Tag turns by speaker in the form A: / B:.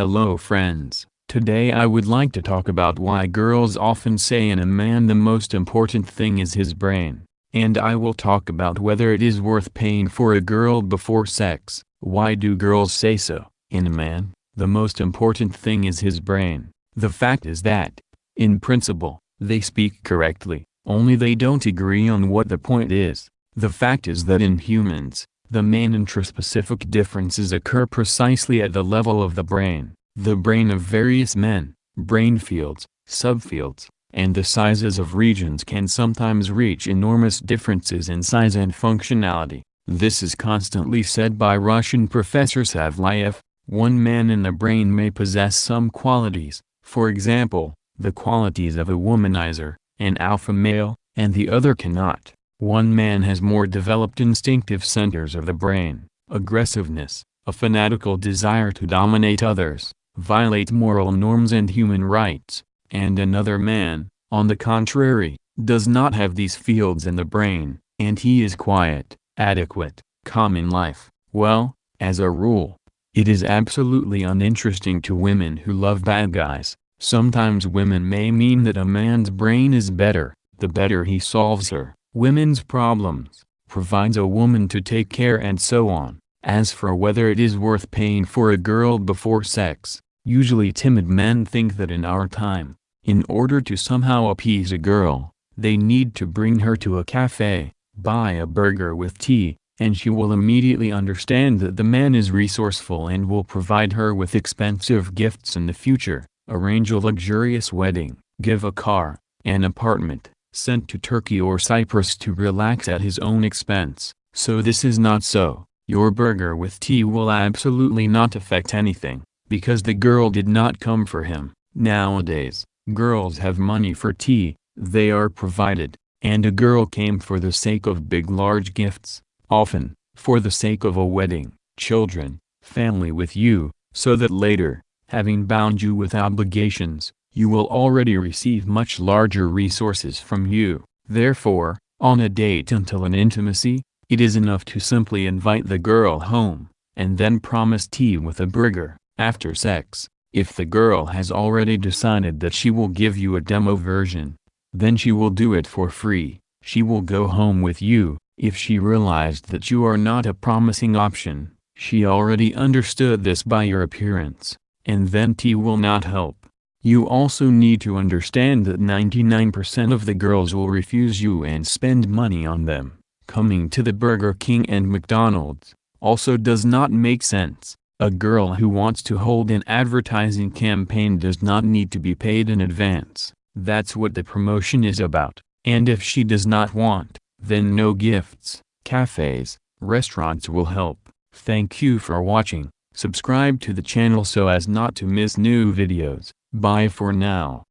A: Hello friends, today I would like to talk about why girls often say in a man the most important thing is his brain. And I will talk about whether it is worth paying for a girl before sex. Why do girls say so? In a man, the most important thing is his brain. The fact is that, in principle, they speak correctly, only they don't agree on what the point is. The fact is that in humans, the main intraspecific differences occur precisely at the level of the brain. The brain of various men, brain fields, subfields, and the sizes of regions can sometimes reach enormous differences in size and functionality. This is constantly said by Russian professor Savelyev. One man in the brain may possess some qualities, for example, the qualities of a womanizer, an alpha male, and the other cannot. One man has more developed instinctive centers of the brain, aggressiveness, a fanatical desire to dominate others, violate moral norms and human rights, and another man, on the contrary, does not have these fields in the brain, and he is quiet, adequate, calm in life. Well, as a rule, it is absolutely uninteresting to women who love bad guys. Sometimes women may mean that a man's brain is better, the better he solves her women's problems, provides a woman to take care and so on. As for whether it is worth paying for a girl before sex, usually timid men think that in our time, in order to somehow appease a girl, they need to bring her to a cafe, buy a burger with tea, and she will immediately understand that the man is resourceful and will provide her with expensive gifts in the future, arrange a luxurious wedding, give a car, an apartment, sent to Turkey or Cyprus to relax at his own expense. So this is not so. Your burger with tea will absolutely not affect anything, because the girl did not come for him. Nowadays, girls have money for tea, they are provided, and a girl came for the sake of big large gifts, often, for the sake of a wedding, children, family with you, so that later, having bound you with obligations, you will already receive much larger resources from you. Therefore, on a date until an intimacy, it is enough to simply invite the girl home, and then promise tea with a burger. After sex, if the girl has already decided that she will give you a demo version, then she will do it for free. She will go home with you, if she realized that you are not a promising option. She already understood this by your appearance, and then tea will not help. You also need to understand that 99% of the girls will refuse you and spend money on them. Coming to the Burger King and McDonald's also does not make sense. A girl who wants to hold an advertising campaign does not need to be paid in advance. That's what the promotion is about. And if she does not want, then no gifts, cafes, restaurants will help. Thank you for watching. Subscribe to the channel so as not to miss new videos. Bye for now.